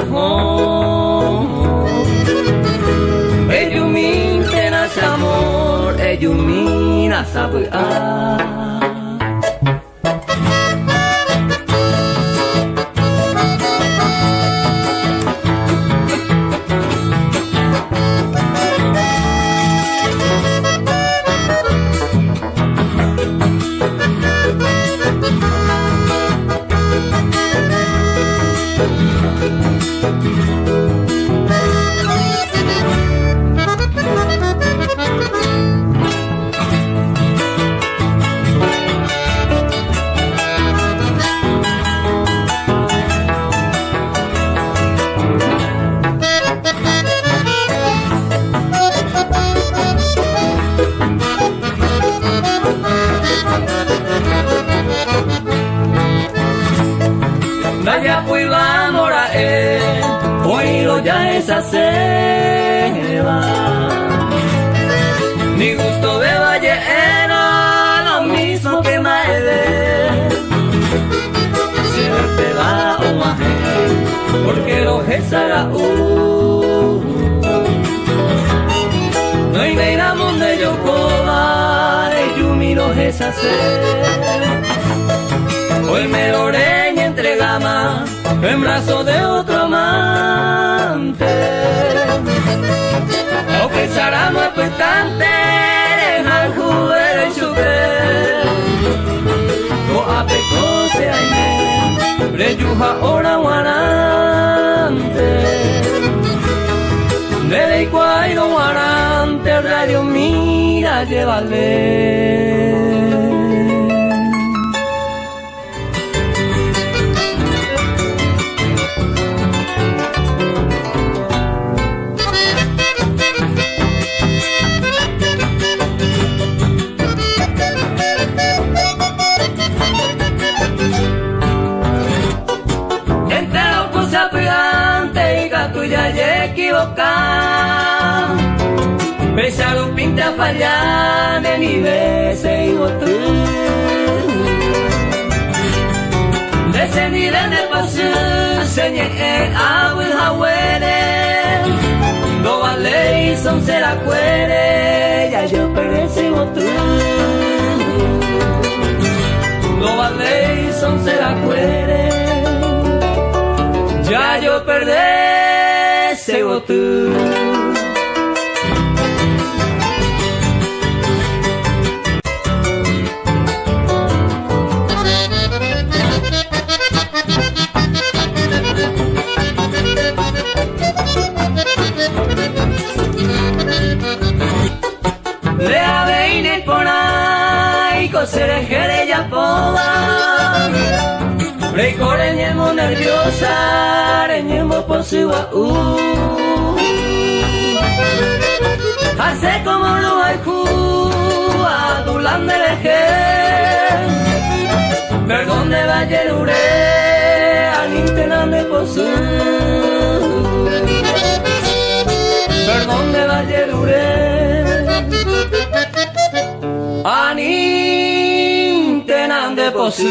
amor Ejumin tenas amor. Ejumin asabuan a esa selva. Mi gusto de valle era lo mismo que Maede. Siempre va a Omahe, porque lo es Araú. No hay nada donde yo coba, y yo miro esa selva. Hoy me lo entrega más en brazo de otro cantante. O pensáramos expectantes al jugar el choque No apecose aime Reyuja ora guarante Dele guairo guarante Radio mira llévale sueñe, I will son se la cuere, ya yo perecibo tú. Go a ley, son se la cuere, ya yo perecibo tú. Reikoreñemo nerviosa, reñemo por su uh. Hace como lo haiku, adulan de leje. Perdón de Vallelure, anintename por su. Perdón de Vallelure, anintename por su.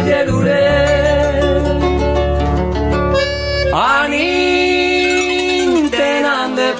amor de la yerure Alintena me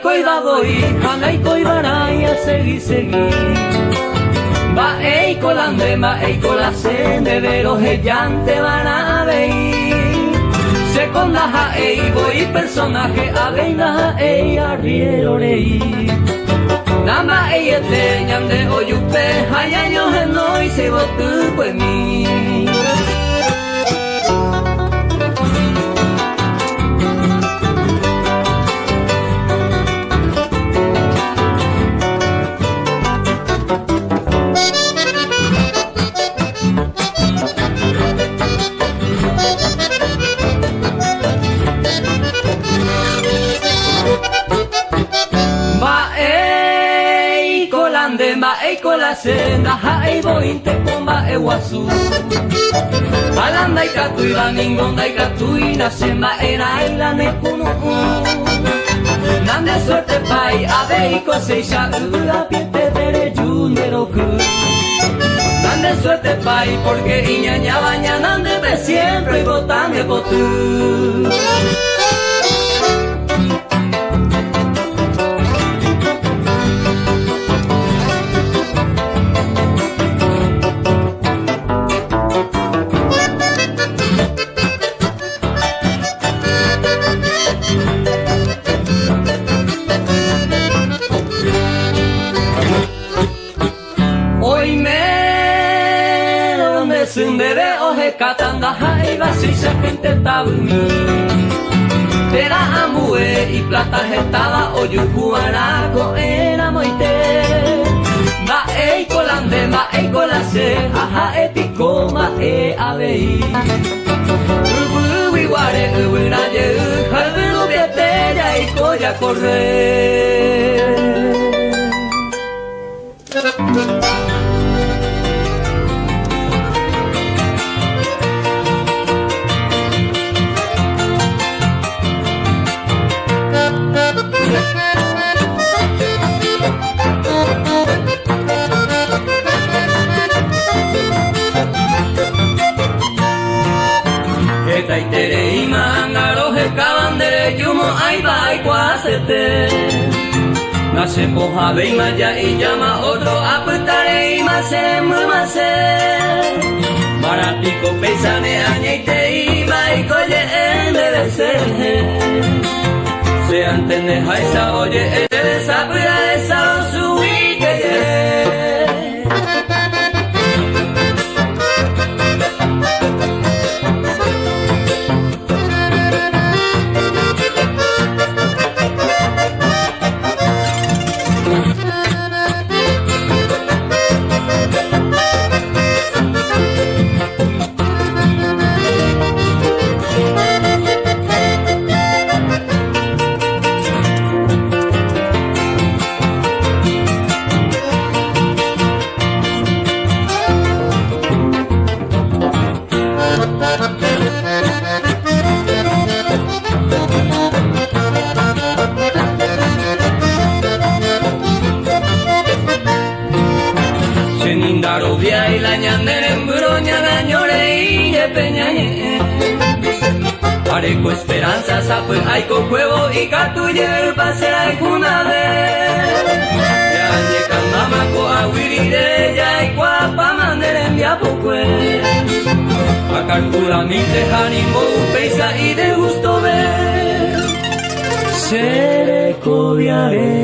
posu Janaiko idadoi, janaiko ibaraia segi segi Ba eiko lande, ba eiko la sende, bero jante van a veir Seconda ja boi personaje, aveina ja ei, arriero rei Nama ei ete, ñande oyupe, hayaño genoi, se botu pues mi senda haibo inte pomba e wasu Alanda ikatu ila ningonda ikatu ina sema era ila ne kunu Nande suerte pai abe iko seisha ura piete tere junero ku Nande suerte pai porque iñaña baña nande de siempre y botan de botu haiba si se gente tabumi Pera amue y plata gestada o yucuanaco era moite Ma ei colande, ma ei colase, aja epico, ma e abei Ubu iguare, ubu naye, jalbelu bietella y coya correr se moja ve maya y llama otro aputare y más muy más Maratico pesane añeite y coye en debe ser Se antene esa oye esa pura esa su 哪里？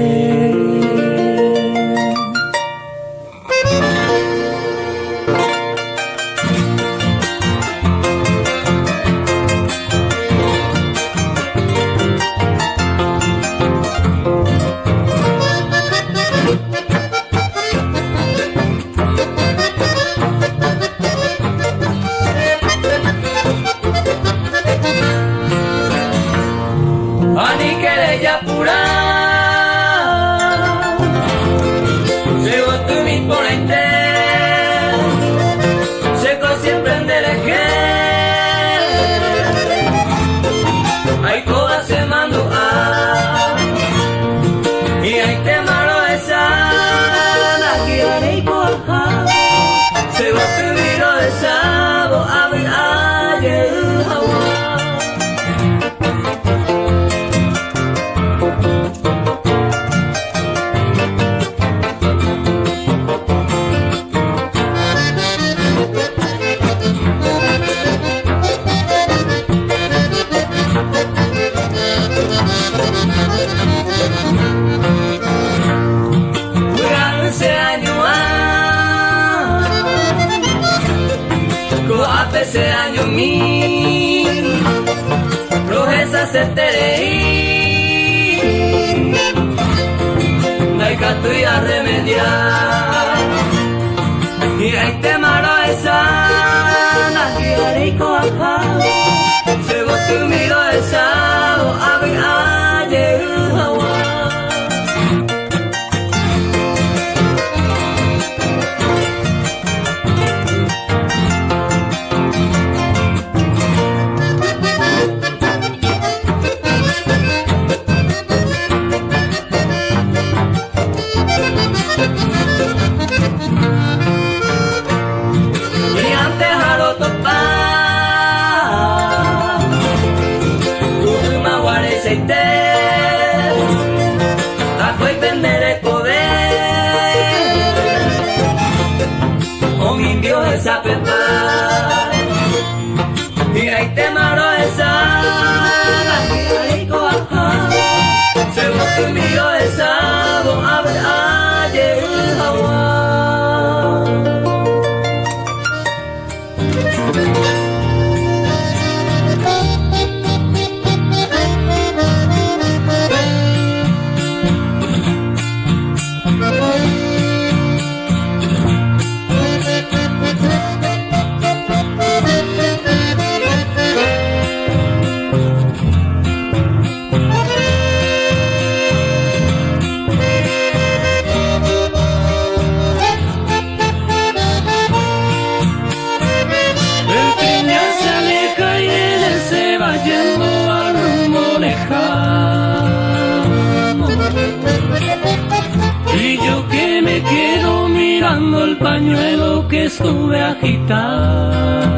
estuve agitando.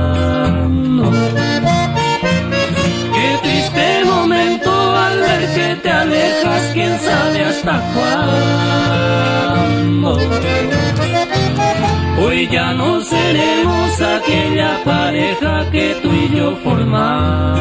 Qué triste momento al ver que te alejas, quién sabe hasta cuándo. Hoy ya no seremos aquella pareja que tú y yo formamos.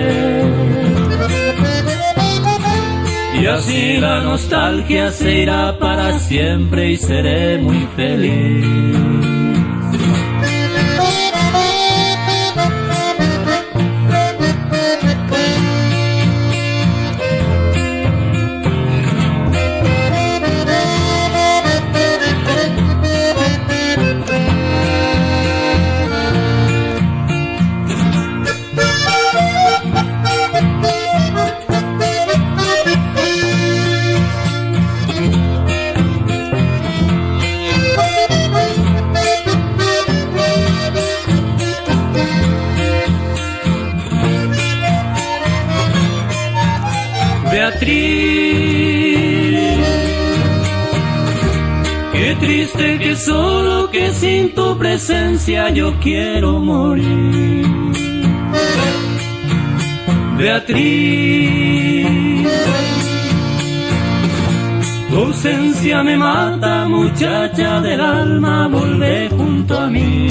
Y así la nostalgia se irá para siempre y seré muy feliz. Qué triste que solo que sin tu presencia yo quiero morir. Beatriz. Tu ausencia me mata, muchacha del alma, volvé junto a mí.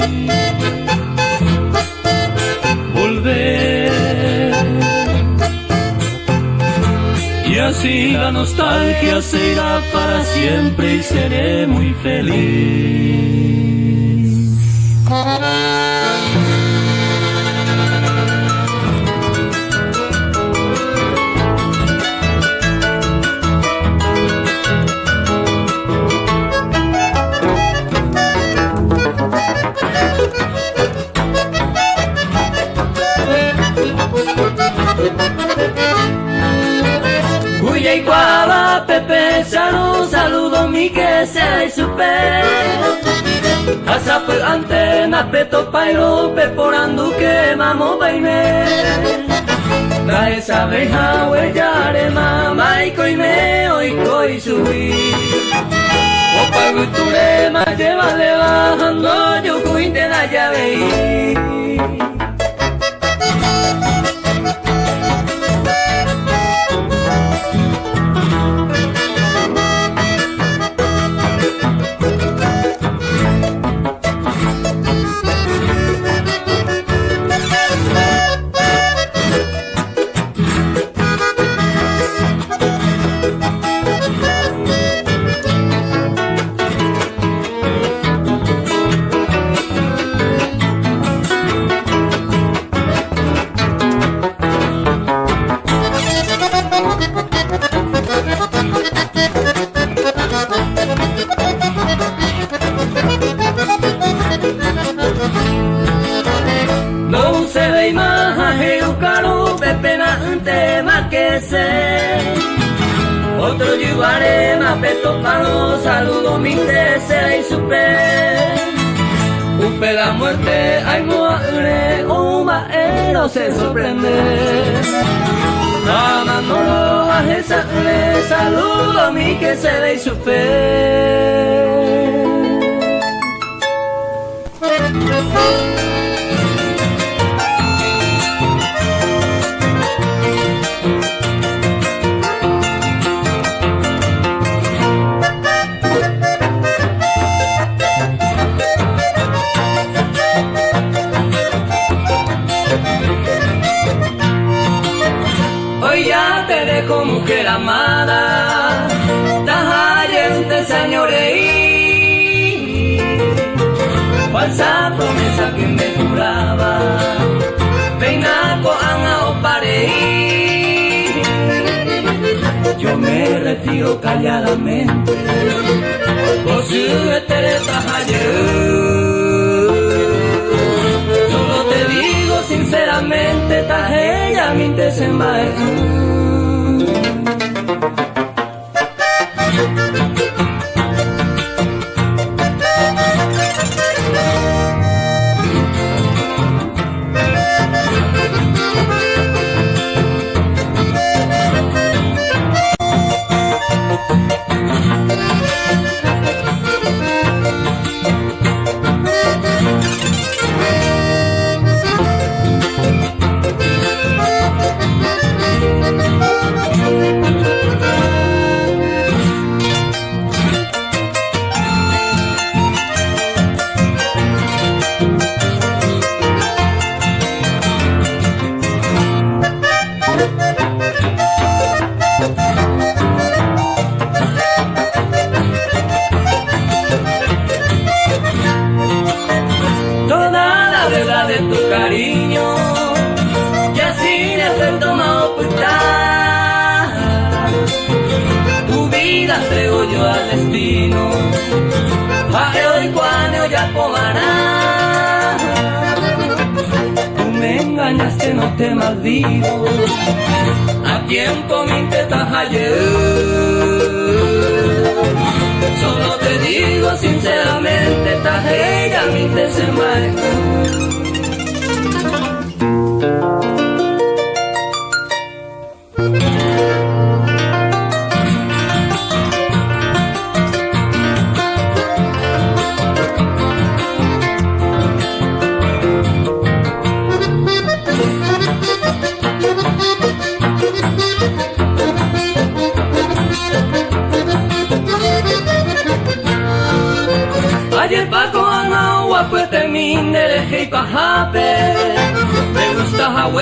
Así la nostalgia se irá para siempre y seré muy feliz. Cuava, Pepe, saludo, saludo, mi que sea y supe. Asa pe antena, peto pairo, peporando que mamo baime. Da esa abeja, huellare, mamá, y coime, hoy subí. Opa, guture, ma lleva, le bajando, yo cuinte la llave. Otro llevaré peto palo, saludo mi desea y supe. Upe la muerte, hay muere, un maero se sorprende. Amándolo a esa saludo mi que se y supe. Me retiro calladamente, por si te Solo te digo sinceramente, tajella mi desembarco.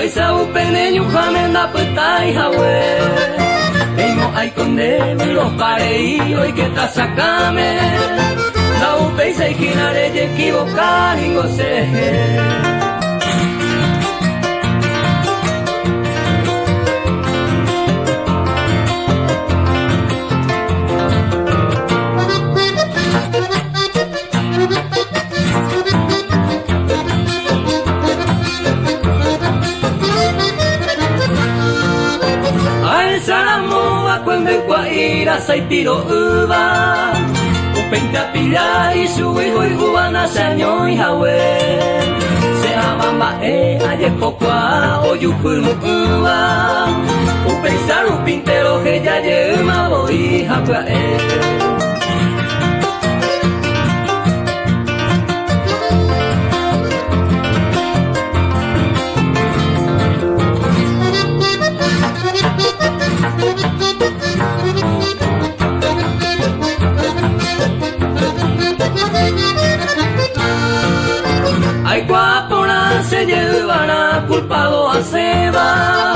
Gusta Hawaii sa upene nyuhamen da petai Hawaii Eimo ay conde los parei hoy que ta sacame. La upei se ikinare ye equivocar kwembe kwa ira saitiro uva upenta pila y su hijo y cubana se y hawe. Se amamba e aye kokwa oyukumu uva upensaru pintero que ya yema voy hapa e. a Seba.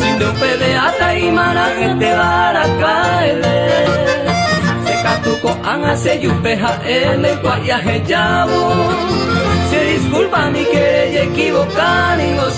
Sin de un pedeata y mana que te dará caer. Se yupeja el guayaje llavo. Se disculpa mi que equivocar y no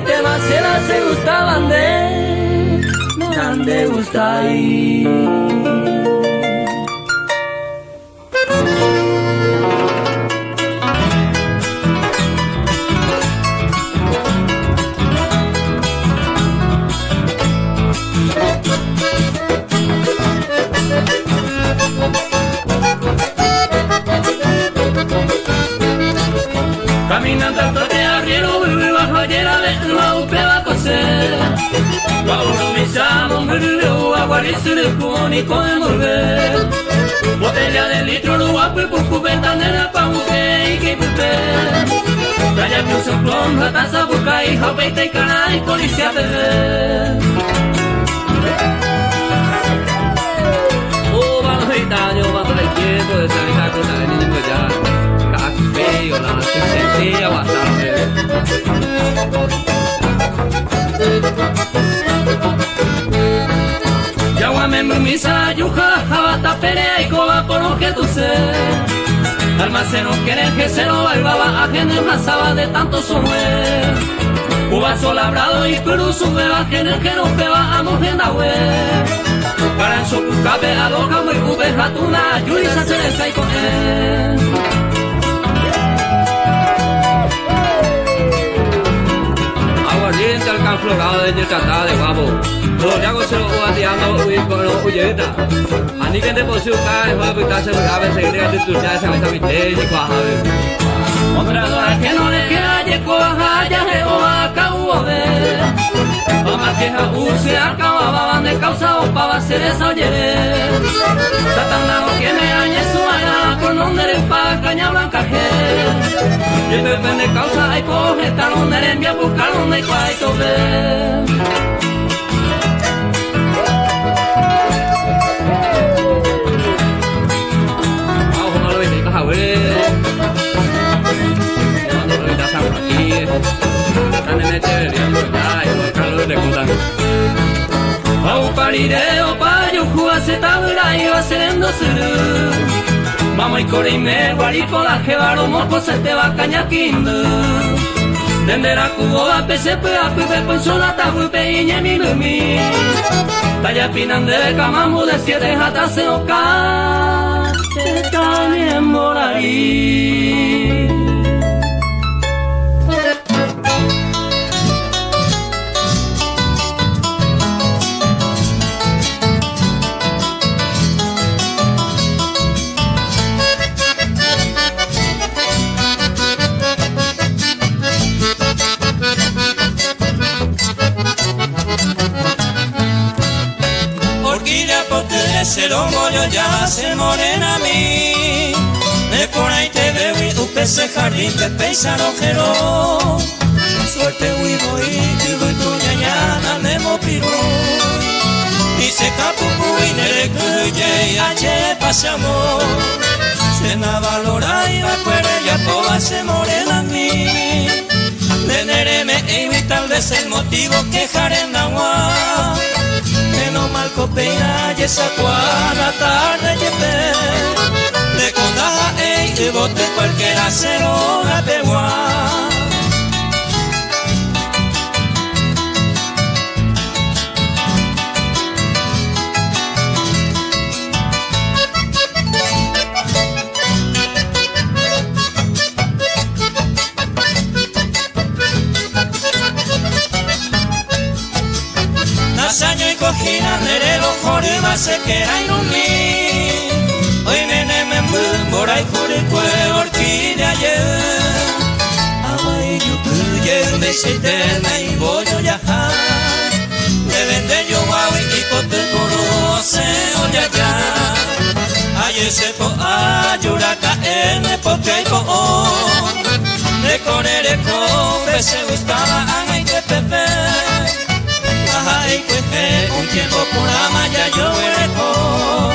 temas se gustaban de no grande gusta Caminando chamo, bebé, aguardice, con y con envolver. Botella de litro lo guapo y por cubeta nena pa' un que y pupe Raya que un soplón, la taza busca y japeita y cana y policía te ve Oh, va los gitanos, va todo el de salir a cosa de niño ya Café, o la sentía bastante Yawa me misa yuja habata perea y coba por lo que tú sé Almaceno quieren que se lo bailaba, ajeno pasaba de tanto somer. Uva labrado y Perú sube ajeno que no a mujer web. Para en su cabe a loca muy cube jatuna, yuri se hace con él. Aguardiente al canflorado de Yecatá de guapo. Lojago se lo guardiano uy con lo uyeta. Ani que te posio cae, va a pitar se a ver se crea de tu ya se va a meter y cuaja. Hombre, a que no le queda ye coja ya he o u de. Mamá que ja u se acababa van de causa o pa va ser esa oyere. Satanás que me añe su le pa caña blanca je. Y depende causa hay coge tan donde le envía buscar donde hay cuay tobe. Au parireo payo juase tabura iba serendo suru Mamo y core y me guaripo la jebaro moco se te va cañaquindu. Dendera cubo a pese pe a pe pe sola tabu pe iñe mi lumi Talla pinan de siete jata se oca Te canien morarí se lo mollo ya se morena mí. Me por ahí te veo y un pese jardín te peisa ojero. Suerte voy voy y voy tu ñañana me mopiru. Y se capu y nere cuye y ache pasamos. Se na valora y va ya toda se morena mí. De nere me tal vez el motivo que en agua no mal copeina y esa cuadra tarde llevé de condaja e y bote cualquiera cero la pegua cojina nere lo jore ma se que hay un mi hoy nene me mbora y jore kue orquídea ye amai yu kuye me se te me y voy a viajar. Me vende yo y cote coro se oya ya ay ese po ayuraka en porque hay po de corere con se gustaba a y te pepe un tiempo por amaya yo ereco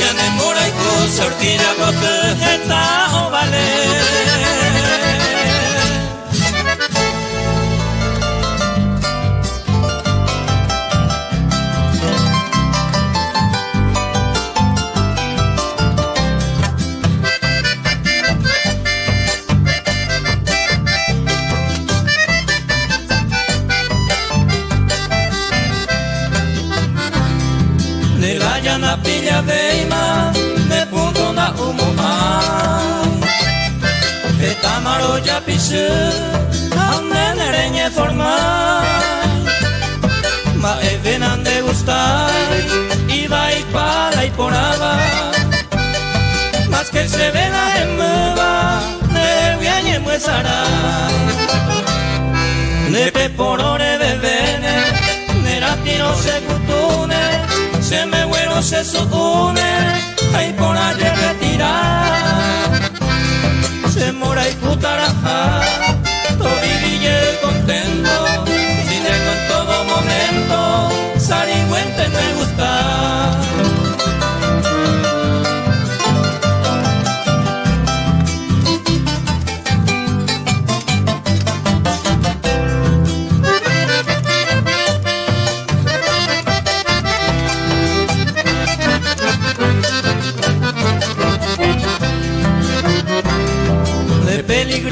ya me mora y tu sortida protege o vale pilla veima me punto na umuma Eta maro ya pisu Annen ereñe forma. Ma evenan de gustar Iba y para y poraba Más que se ve la emuva De viañe muesara Ne pe porore de vene Nera tiro se se me bueno se supone, hay por allí retirar, se mora y todo viville contento, si tengo en todo momento, sarigüente me gusta.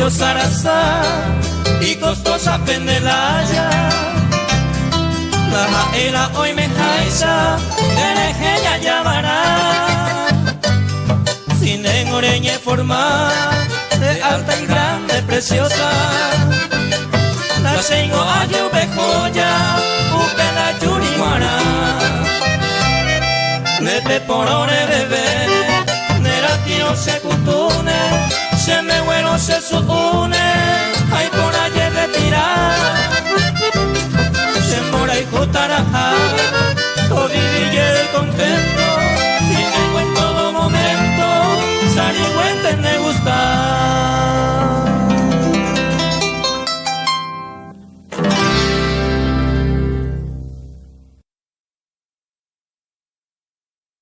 Yo sarasa y costosa pendelaya. La era hoy me jaisa, ya llamará. Sin en forma de alta y grande, preciosa. La tengo a lluvia joya, upela yurimara. Nete porone bebé, nera tío se cutune, noche de bueno se supone. Hay por allí retirar. Se mora y jotarajá todo contento y tengo en todo momento salir en